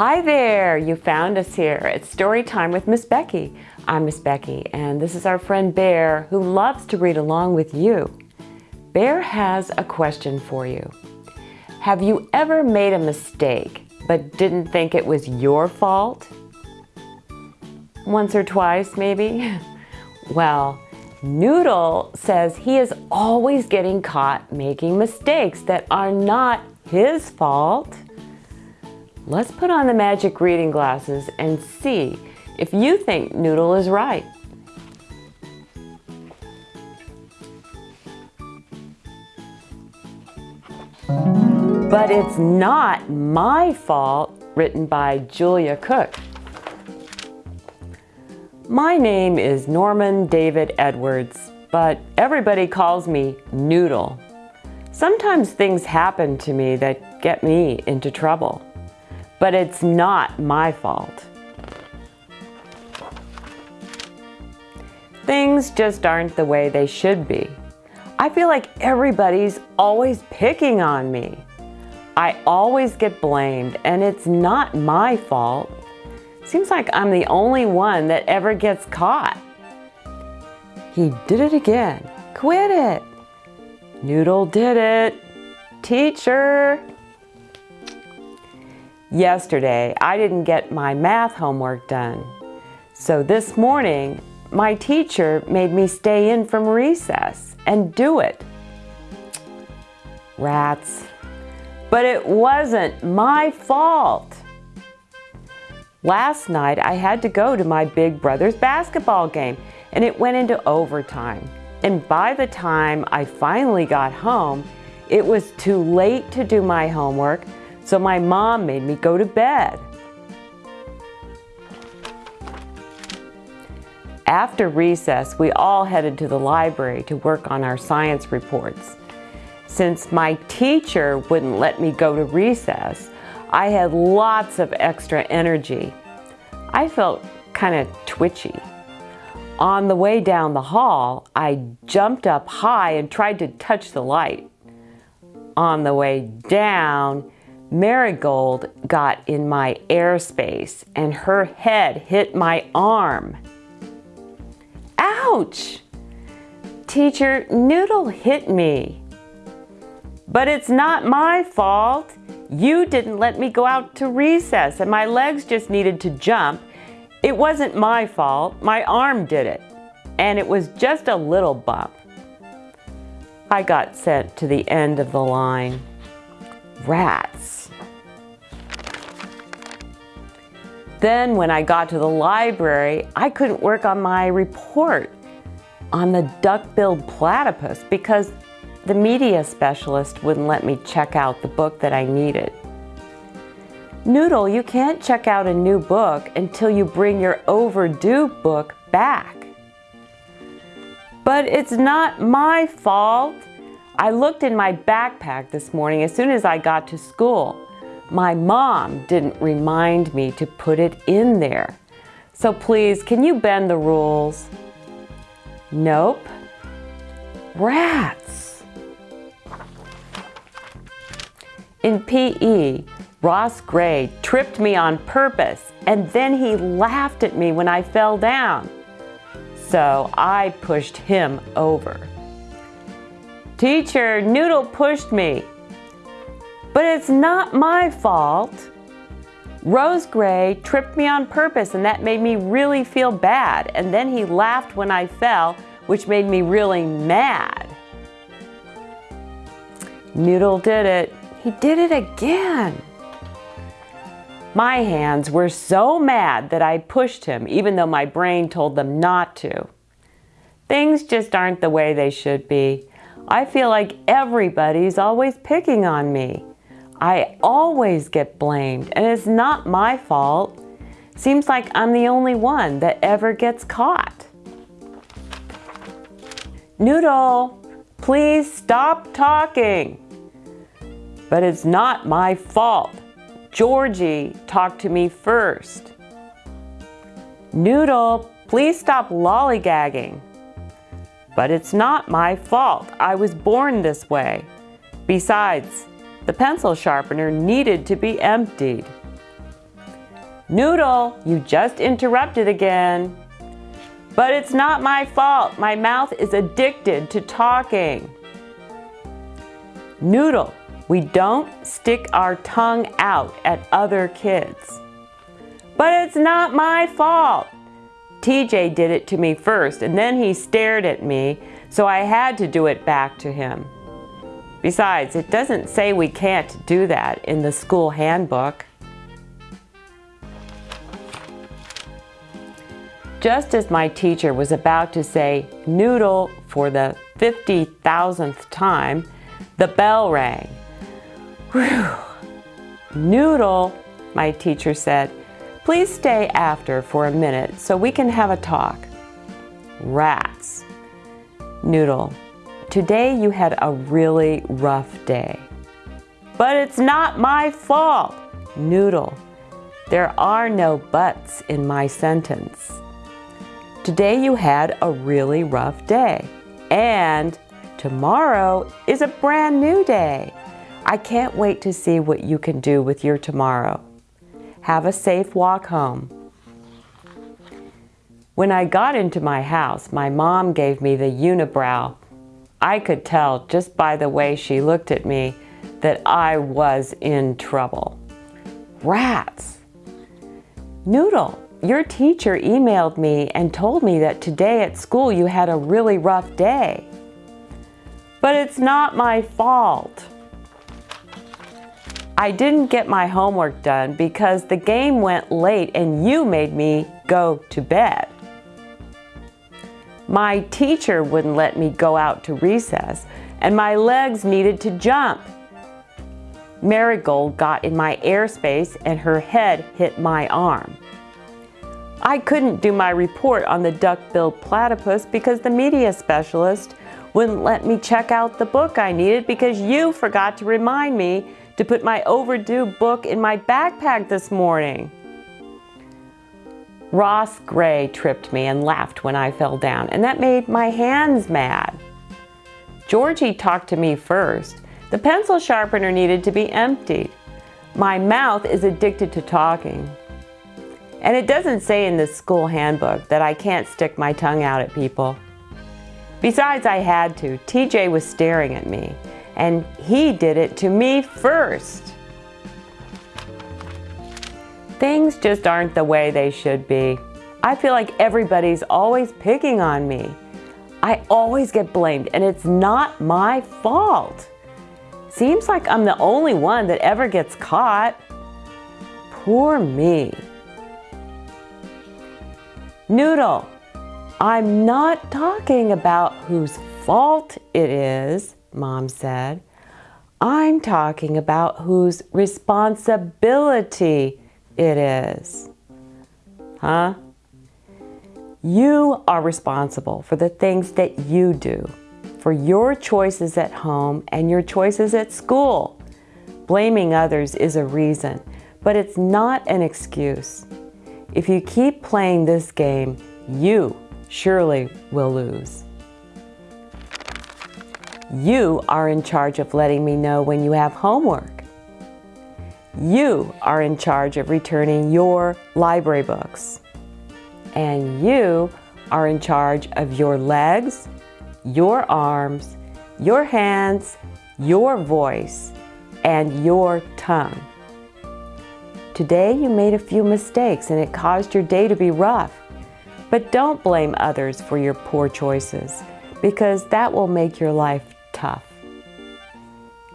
Hi there, you found us here. It's story time with Miss Becky. I'm Miss Becky and this is our friend Bear who loves to read along with you. Bear has a question for you. Have you ever made a mistake but didn't think it was your fault? Once or twice maybe? Well, Noodle says he is always getting caught making mistakes that are not his fault. Let's put on the magic reading glasses and see if you think Noodle is right. But It's Not My Fault, written by Julia Cook. My name is Norman David Edwards, but everybody calls me Noodle. Sometimes things happen to me that get me into trouble, but it's not my fault. Things just aren't the way they should be. I feel like everybody's always picking on me. I always get blamed and it's not my fault. Seems like I'm the only one that ever gets caught. He did it again. Quit it. Noodle did it. Teacher. Yesterday, I didn't get my math homework done. So this morning, my teacher made me stay in from recess and do it. Rats. But it wasn't my fault. Last night I had to go to my big brother's basketball game and it went into overtime. And by the time I finally got home, it was too late to do my homework, so my mom made me go to bed. After recess, we all headed to the library to work on our science reports. Since my teacher wouldn't let me go to recess, I had lots of extra energy. I felt kind of twitchy. On the way down the hall, I jumped up high and tried to touch the light. On the way down, Marigold got in my airspace and her head hit my arm. Ouch! Teacher, Noodle hit me. But it's not my fault. You didn't let me go out to recess and my legs just needed to jump. It wasn't my fault. My arm did it. And it was just a little bump. I got sent to the end of the line. Rats. Then when I got to the library, I couldn't work on my report on the duck-billed platypus because the media specialist wouldn't let me check out the book that I needed. Noodle, you can't check out a new book until you bring your overdue book back. But it's not my fault. I looked in my backpack this morning as soon as I got to school. My mom didn't remind me to put it in there. So please, can you bend the rules? Nope. Rats. In PE, Ross Gray tripped me on purpose and then he laughed at me when I fell down. So I pushed him over. Teacher, Noodle pushed me. But it's not my fault. Rose Gray tripped me on purpose and that made me really feel bad. And then he laughed when I fell, which made me really mad. Noodle did it. He did it again. My hands were so mad that I pushed him even though my brain told them not to. Things just aren't the way they should be. I feel like everybody's always picking on me. I always get blamed and it's not my fault. Seems like I'm the only one that ever gets caught. Noodle, please stop talking. But it's not my fault. Georgie talked to me first. Noodle, please stop lollygagging. But it's not my fault. I was born this way. Besides, the pencil sharpener needed to be emptied. Noodle, you just interrupted again. But it's not my fault. My mouth is addicted to talking. Noodle, we don't stick our tongue out at other kids. But it's not my fault. TJ did it to me first and then he stared at me, so I had to do it back to him. Besides, it doesn't say we can't do that in the school handbook. Just as my teacher was about to say noodle for the 50,000th time, the bell rang. Whew. Noodle, my teacher said, please stay after for a minute so we can have a talk. Rats. Noodle, today you had a really rough day. But it's not my fault. Noodle, there are no buts in my sentence. Today you had a really rough day. And tomorrow is a brand new day. I can't wait to see what you can do with your tomorrow. Have a safe walk home. When I got into my house, my mom gave me the unibrow. I could tell just by the way she looked at me that I was in trouble. Rats! Noodle, your teacher emailed me and told me that today at school you had a really rough day. But it's not my fault. I didn't get my homework done because the game went late and you made me go to bed. My teacher wouldn't let me go out to recess and my legs needed to jump. Marigold got in my airspace and her head hit my arm. I couldn't do my report on the duck-billed platypus because the media specialist wouldn't let me check out the book I needed because you forgot to remind me to put my overdue book in my backpack this morning. Ross Gray tripped me and laughed when I fell down, and that made my hands mad. Georgie talked to me first. The pencil sharpener needed to be emptied. My mouth is addicted to talking. And it doesn't say in the school handbook that I can't stick my tongue out at people. Besides, I had to. TJ was staring at me, and he did it to me first. Things just aren't the way they should be. I feel like everybody's always picking on me. I always get blamed, and it's not my fault. Seems like I'm the only one that ever gets caught. Poor me. Noodle, I'm not talking about whose fault it is, Mom said. I'm talking about whose responsibility it is. Huh? You are responsible for the things that you do, for your choices at home and your choices at school. Blaming others is a reason, but it's not an excuse. If you keep playing this game, you surely will lose. You are in charge of letting me know when you have homework. You are in charge of returning your library books. And you are in charge of your legs, your arms, your hands, your voice, and your tongue. Today you made a few mistakes and it caused your day to be rough. But don't blame others for your poor choices because that will make your life tough.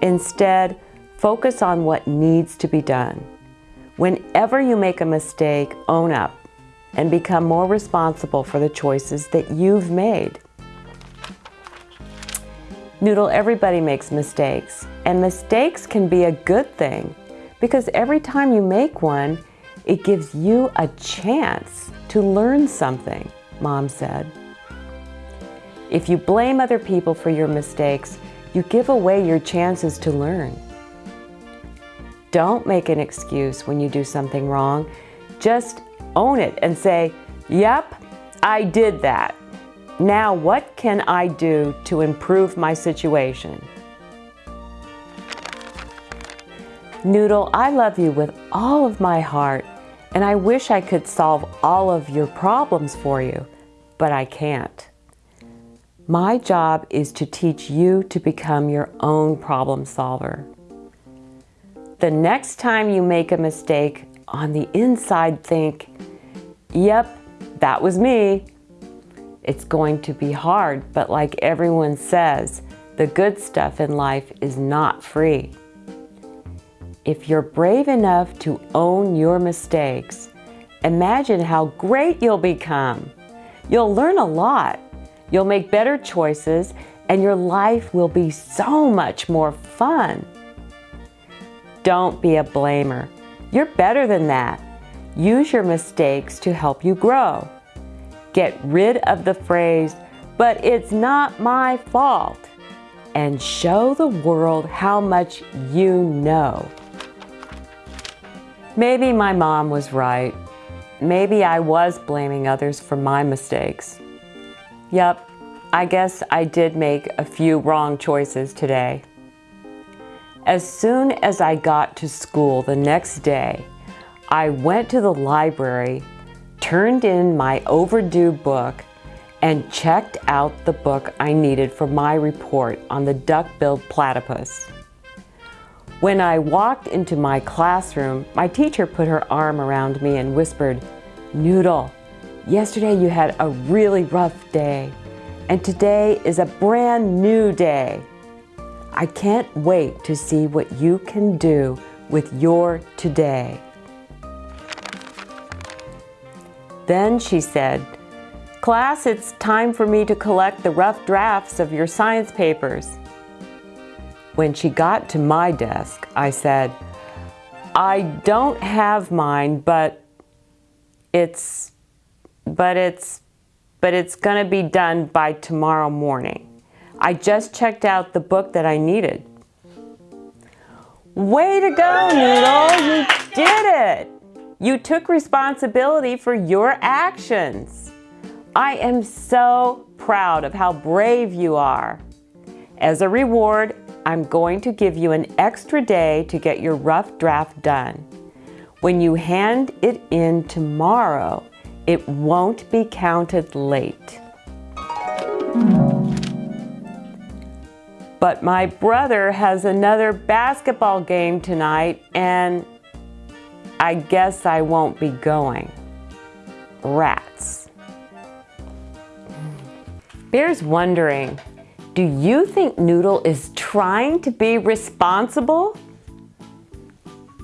Instead, focus on what needs to be done. Whenever you make a mistake, own up and become more responsible for the choices that you've made. Noodle, everybody makes mistakes, and mistakes can be a good thing because every time you make one, it gives you a chance to learn something, Mom said. If you blame other people for your mistakes, you give away your chances to learn. Don't make an excuse when you do something wrong. Just own it and say, yep, I did that. Now what can I do to improve my situation? Noodle, I love you with all of my heart, And I wish I could solve all of your problems for you, but I can't. My job is to teach you to become your own problem solver. The next time you make a mistake, on the inside think, yep, that was me. It's going to be hard, but like everyone says, the good stuff in life is not free. If you're brave enough to own your mistakes, imagine how great you'll become. You'll learn a lot You'll make better choices and your life will be so much more fun. Don't be a blamer. You're better than that. Use your mistakes to help you grow. Get rid of the phrase, but it's not my fault, and show the world how much you know. Maybe my mom was right. Maybe I was blaming others for my mistakes. Yep, I guess I did make a few wrong choices today. As soon as I got to school the next day, I went to the library, turned in my overdue book, and checked out the book I needed for my report on the duck-billed platypus. When I walked into my classroom, my teacher put her arm around me and whispered, Noodle, Yesterday you had a really rough day, and today is a brand new day. I can't wait to see what you can do with your today. Then she said, Class, it's time for me to collect the rough drafts of your science papers. When she got to my desk, I said, I don't have mine, but it's but it's, but it's gonna be done by tomorrow morning. I just checked out the book that I needed. Way to go, Noodle, you did it. You took responsibility for your actions. I am so proud of how brave you are. As a reward, I'm going to give you an extra day to get your rough draft done. When you hand it in tomorrow, it won't be counted late. But my brother has another basketball game tonight and I guess I won't be going. Rats. Bear's wondering, do you think Noodle is trying to be responsible?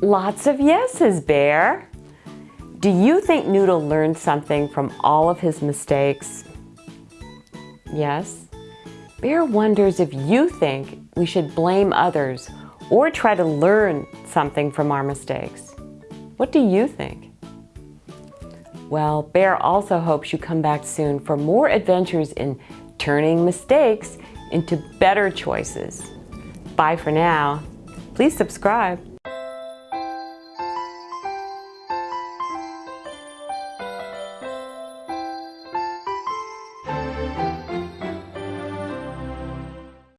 Lots of yeses, Bear. Do you think Noodle learned something from all of his mistakes? Yes. Bear wonders if you think we should blame others or try to learn something from our mistakes. What do you think? Well, Bear also hopes you come back soon for more adventures in turning mistakes into better choices. Bye for now. Please subscribe.